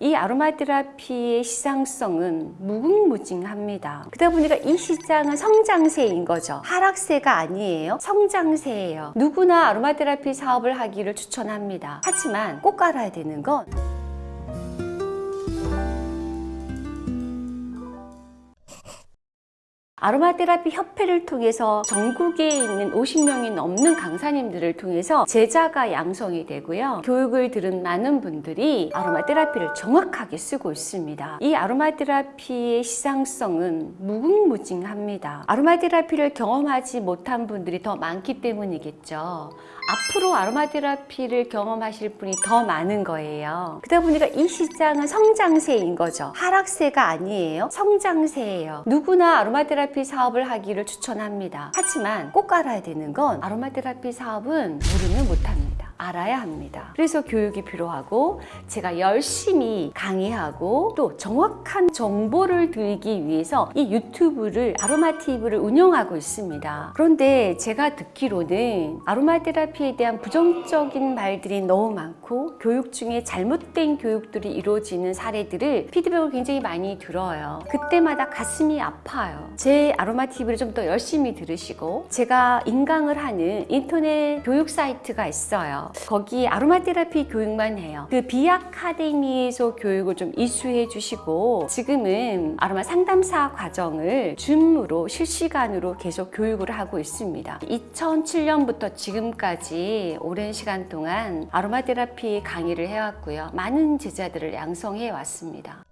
이 아로마 테라피의 시장성은 무궁무진합니다. 그러다 보니까 이 시장은 성장세인 거죠. 하락세가 아니에요. 성장세예요. 누구나 아로마 테라피 사업을 하기를 추천합니다. 하지만 꼭 알아야 되는 건 아로마 테라피 협회를 통해서 전국에 있는 50명이 넘는 강사님들을 통해서 제자가 양성이 되고요. 교육을 들은 많은 분들이 아로마 테라피를 정확하게 쓰고 있습니다. 이 아로마 테라피의 시장성은 무궁무진합니다. 아로마 테라피를 경험하지 못한 분들이 더 많기 때문이겠죠. 앞으로 아로마 테라피를 경험하실 분이 더 많은 거예요. 그러다 보니까 이 시장은 성장세인 거죠. 하락세가 아니에요. 성장세예요. 누구나 아로마 테라피 사업을 하기를 추천합니다. 하지만 꼭 알아야 되는 건 아로마 테라피 사업은 모르면 못합니다. 알아야 합니다. 그래서 교육이 필요하고 제가 열심히 강의하고 또 정확한 정보를 드리기 위해서 이 유튜브를 아로마 TV를 운영하고 있습니다. 그런데 제가 듣기로는 아로마 테라피에 대한 부정적인 말들이 너무 많고 교육 중에 잘못된 교육들이 이루어지는 사례들을 피드백을 굉장히 많이 들어요. 그때마다 가슴이 아파요. 제 아로마 TV를 좀 더 열심히 들으시고 제가 인강을 하는 인터넷 교육 사이트가 있어요. 거기 아로마 테라피 교육만 해요. 그 비아카데미에서 교육을 좀 이수해 주시고 지금은 아로마 상담사 과정을 줌으로 실시간으로 계속 교육을 하고 있습니다. 2007년부터 지금까지 오랜 시간 동안 아로마 테라피 강의를 해왔고요. 많은 제자들을 양성해 왔습니다.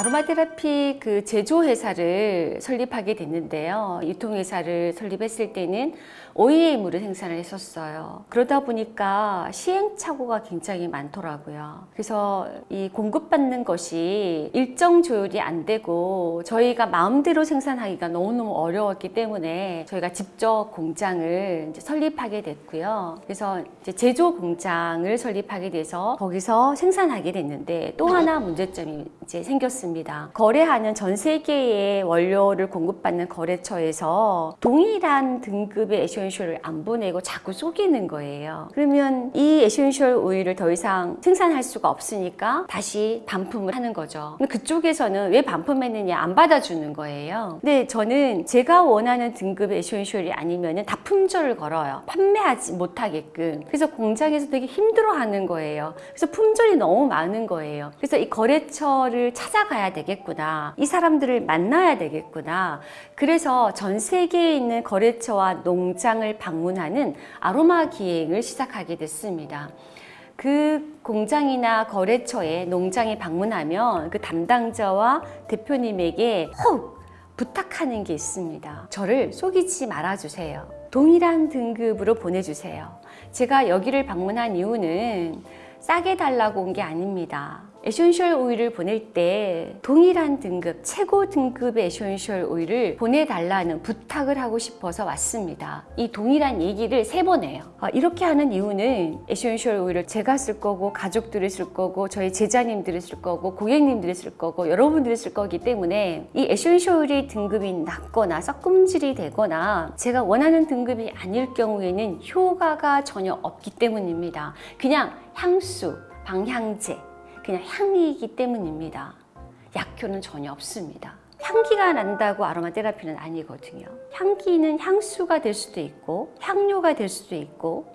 아로마 테라피 그 제조회사를 설립하게 됐는데요. 유통회사를 설립했을 때는 OEM으로 생산을 했었어요. 그러다 보니까 시행착오가 굉장히 많더라고요. 그래서 이 공급받는 것이 일정 조율이 안 되고 저희가 마음대로 생산하기가 너무너무 어려웠기 때문에 저희가 직접 공장을 설립하게 됐고요. 그래서 제조 공장을 설립하게 돼서 거기서 생산하게 됐는데 또 하나 문제점이 이제 생겼습니다. 거래하는 전 세계의 원료를 공급받는 거래처에서 동일한 등급의 에센셜을 안 보내고 자꾸 속이는 거예요. 그러면 이 에센셜 오일을 더 이상 생산할 수가 없으니까 다시 반품을 하는 거죠. 그쪽에서는 왜 반품했느냐 안 받아주는 거예요. 근데 저는 제가 원하는 등급의 에센셜이 아니면 다 품절을 걸어요. 판매하지 못하게끔. 그래서 공장에서 되게 힘들어하는 거예요. 그래서 품절이 너무 많은 거예요. 그래서 이 거래처를 찾아가야 되겠구나. 이 사람들을 만나야 되겠구나. 그래서 전 세계에 있는 거래처와 농장을 방문하는 아로마 기행을 시작하게 됐습니다. 그 공장이나 거래처에 농장에 방문하면 그 담당자와 대표님에게 꼭 부탁하는 게 있습니다. 저를 속이지 말아주세요. 동일한 등급으로 보내주세요. 제가 여기를 방문한 이유는 싸게 달라고 온 게 아닙니다. 에센셜 오일을 보낼 때 동일한 등급, 최고 등급의 에센셜 오일을 보내달라는 부탁을 하고 싶어서 왔습니다. 이 동일한 얘기를 세 번 해요. 아, 이렇게 하는 이유는 에센셜 오일을 제가 쓸 거고 가족들이 쓸 거고 저희 제자님들이 쓸 거고 고객님들이 쓸 거고 여러분들이 쓸 거기 때문에 이 에센셜 오일의 등급이 낮거나 섞음질이 되거나 제가 원하는 등급이 아닐 경우에는 효과가 전혀 없기 때문입니다. 그냥 향수, 방향제 그냥 향이기 때문입니다. 약효는 전혀 없습니다. 향기가 난다고 아로마 테라피는 아니거든요. 향기는 향수가 될 수도 있고 향료가 될 수도 있고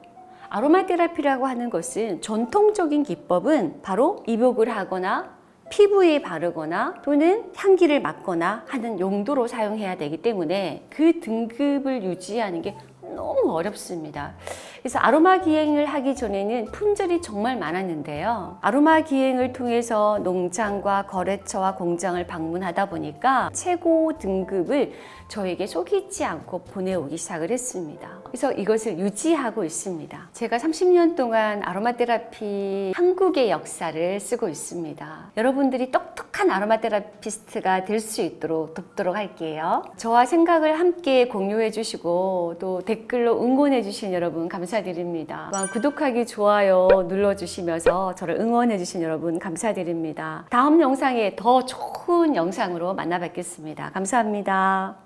아로마 테라피라고 하는 것은 전통적인 기법은 바로 입욕을 하거나 피부에 바르거나 또는 향기를 맡거나 하는 용도로 사용해야 되기 때문에 그 등급을 유지하는 게 너무 어렵습니다. 그래서 아로마 기행을 하기 전에는 품절이 정말 많았는데요. 아로마 기행을 통해서 농장과 거래처와 공장을 방문하다 보니까 최고 등급을 저에게 속이지 않고 보내오기 시작을 했습니다. 그래서 이것을 유지하고 있습니다. 제가 30년 동안 아로마 테라피 한국의 역사를 쓰고 있습니다. 여러분들이 똑 똑한 아로마 테라피스트가 될 수 있도록 돕도록 할게요. 저와 생각을 함께 공유해 주시고 또 댓글로 응원해 주신 여러분 감사드립니다. 구독하기, 좋아요 눌러주시면서 저를 응원해 주신 여러분 감사드립니다. 다음 영상에 더 좋은 영상으로 만나 뵙겠습니다. 감사합니다.